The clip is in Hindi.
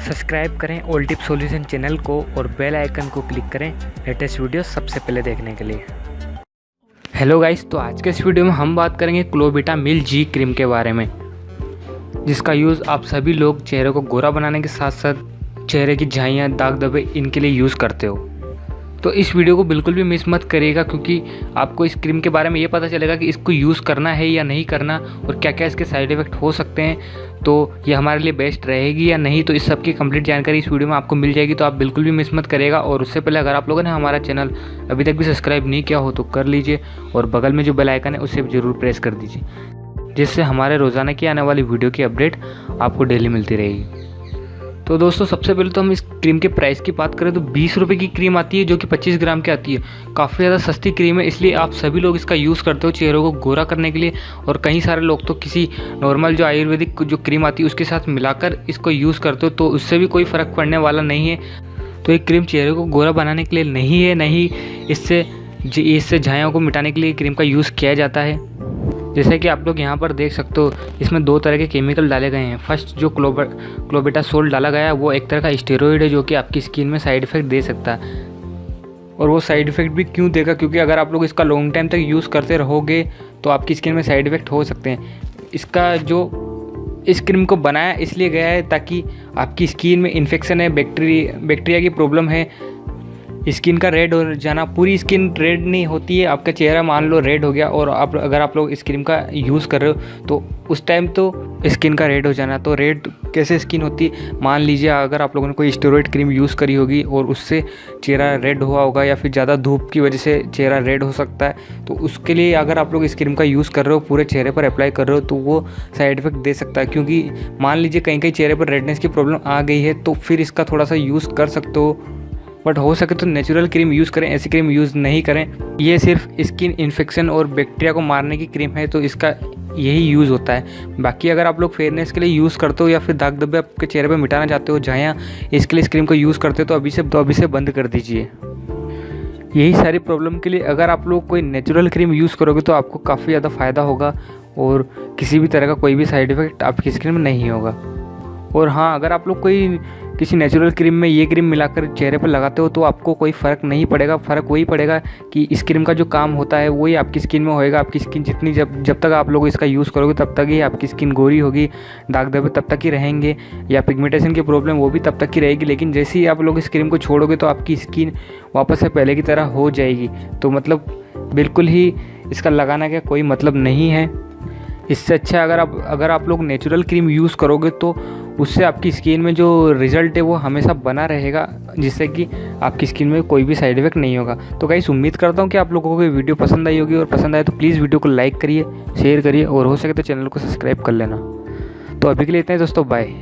सब्सक्राइब करें ओल्ड टिप सॉल्यूशन चैनल को और बेल आइकन को क्लिक करें लेटेस्ट वीडियो सबसे पहले देखने के लिए। हेलो गाइस तो आज के इस वीडियो में हम बात करेंगे क्लोबिटा मिल जी क्रीम के बारे में, जिसका यूज़ आप सभी लोग चेहरे को गोरा बनाने के साथ साथ चेहरे की झाइयाँ दाग दबे इनके लिए यूज़ करते हो। तो इस वीडियो को बिल्कुल भी मिस मत करिएगा, क्योंकि आपको इस क्रीम के बारे में ये पता चलेगा कि इसको यूज़ करना है या नहीं करना और क्या क्या इसके साइड इफ़ेक्ट हो सकते हैं। तो ये हमारे लिए बेस्ट रहेगी या नहीं तो इस सब की कंप्लीट जानकारी इस वीडियो में आपको मिल जाएगी तो आप बिल्कुल भी मिस मत करेगा और उससे पहले अगर आप लोगों ने हमारा चैनल अभी तक भी सब्सक्राइब नहीं किया हो तो कर लीजिए और बगल में जो बेल आइकन है, उसे ज़रूर प्रेस कर दीजिए, जिससे हमारे रोज़ाना की आने वाली वीडियो की अपडेट आपको डेली मिलती रहेगी। तो दोस्तों, सबसे पहले तो हम इस क्रीम के प्राइस की बात करें तो बीस रुपये की क्रीम आती है, जो कि पच्चीस ग्राम की आती है। काफ़ी ज़्यादा सस्ती क्रीम है, इसलिए आप सभी लोग इसका यूज़ करते हो चेहरों को गोरा करने के लिए और कई सारे लोग तो किसी नॉर्मल जो आयुर्वेदिक जो क्रीम आती है, उसके साथ मिलाकर इसको यूज़ करते हो तो उससे भी कोई फ़र्क पड़ने वाला नहीं है। तो ये क्रीम चेहरे को गोरा बनाने के लिए नहीं है, नहीं इससे इससे झाइयों को मिटाने के लिए क्रीम का यूज़ किया जाता है। जैसे कि आप लोग यहाँ पर देख सकते हो, इसमें दो तरह के केमिकल डाले गए हैं। फ़र्स्ट जो क्लोबा क्लोबेटा सोल डाला गया है, वो एक तरह का स्टेरॉइड है जो कि आपकी स्किन में साइड इफ़ेक्ट दे सकता है। और वो साइड इफ़ेक्ट भी क्यों देगा? क्योंकि अगर आप लोग इसका लॉन्ग टाइम तक यूज़ करते रहोगे तो आपकी स्किन में साइड इफ़ेक्ट हो सकते हैं। इसका जो, इस क्रीम को बनाया इसलिए गया है ताकि आपकी स्किन में इन्फेक्शन है बैक्टीरिया बैक्टीरिया की प्रॉब्लम है स्किन का रेड हो जाना, पूरी स्किन रेड नहीं होती है, आपका चेहरा मान लो रेड हो गया और आप, अगर आप लोग इस क्रीम का यूज़ कर रहे हो तो उस टाइम तो स्किन का रेड हो जाना। तो रेड कैसे स्किन होती? मान लीजिए अगर आप लोगों ने कोई स्टेरॉइड क्रीम यूज़ करी होगी और उससे चेहरा रेड हुआ होगा या फिर ज़्यादा धूप की वजह से चेहरा रेड हो सकता है तो उसके लिए अगर आप लोग इस क्रीम का यूज़ कर रहे हो, पूरे चेहरे पर अप्लाई कर रहे हो तो वो साइड इफ़ेक्ट दे सकता है। क्योंकि मान लीजिए कहीं कहीं चेहरे पर रेडनेस की प्रॉब्लम आ गई है तो फिर इसका थोड़ा सा यूज़ कर सकते हो। बट हो सके तो नेचुरल क्रीम यूज़ करें, ऐसी क्रीम यूज़ नहीं करें। ये सिर्फ़ स्किन इन्फेक्शन और बैक्टीरिया को मारने की क्रीम है तो इसका यही यूज़ होता है। बाकी अगर आप लोग फेयरनेस के लिए यूज़ करते हो या फिर दाग धब्बे आपके चेहरे पर मिटाना चाहते हो जहाँ इसके लिए इस क्रीम को यूज़ करते हो तो अभी से तो अभी से बंद कर दीजिए। यही सारी प्रॉब्लम के लिए अगर आप लोग कोई नेचुरल क्रीम यूज़ करोगे तो आपको काफ़ी ज़्यादा फ़ायदा होगा और किसी भी तरह का कोई भी साइड इफ़ेक्ट आपकी स्किन में नहीं होगा। और हाँ अगर आप लोग कोई किसी नेचुरल क्रीम में ये क्रीम मिलाकर चेहरे पर लगाते हो तो आपको कोई फ़र्क नहीं पड़ेगा। फ़र्क वही पड़ेगा कि इस क्रीम का जो काम होता है, वही आपकी स्किन में होएगा। आपकी स्किन जितनी जब जब तक आप लोग इसका यूज़ करोगे, तब तक ही आपकी स्किन गोरी होगी, दाग धब्बे तब तक ही रहेंगे या पिगमेंटेशन की प्रॉब्लम वो भी तब तक ही रहेगी। लेकिन जैसे ही आप लोग इस क्रीम को छोड़ोगे तो आपकी स्किन वापस से पहले की तरह हो जाएगी। तो मतलब बिल्कुल ही इसका लगाना का कोई मतलब नहीं है। इससे अच्छा अगर आप अगर आप लोग नेचुरल क्रीम यूज़ करोगे तो उससे आपकी स्किन में जो रिज़ल्ट है वो हमेशा बना रहेगा, जिससे कि आपकी स्किन में कोई भी साइड इफ़ेक्ट नहीं होगा। तो गाइस, उम्मीद करता हूँ कि आप लोगों को वीडियो पसंद आई होगी, और पसंद आए तो प्लीज़ वीडियो को लाइक करिए, शेयर करिए, और हो सके तो चैनल को सब्सक्राइब कर लेना। तो अभी के लिए इतना ही दोस्तों, बाय।